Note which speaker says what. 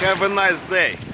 Speaker 1: Have a nice day.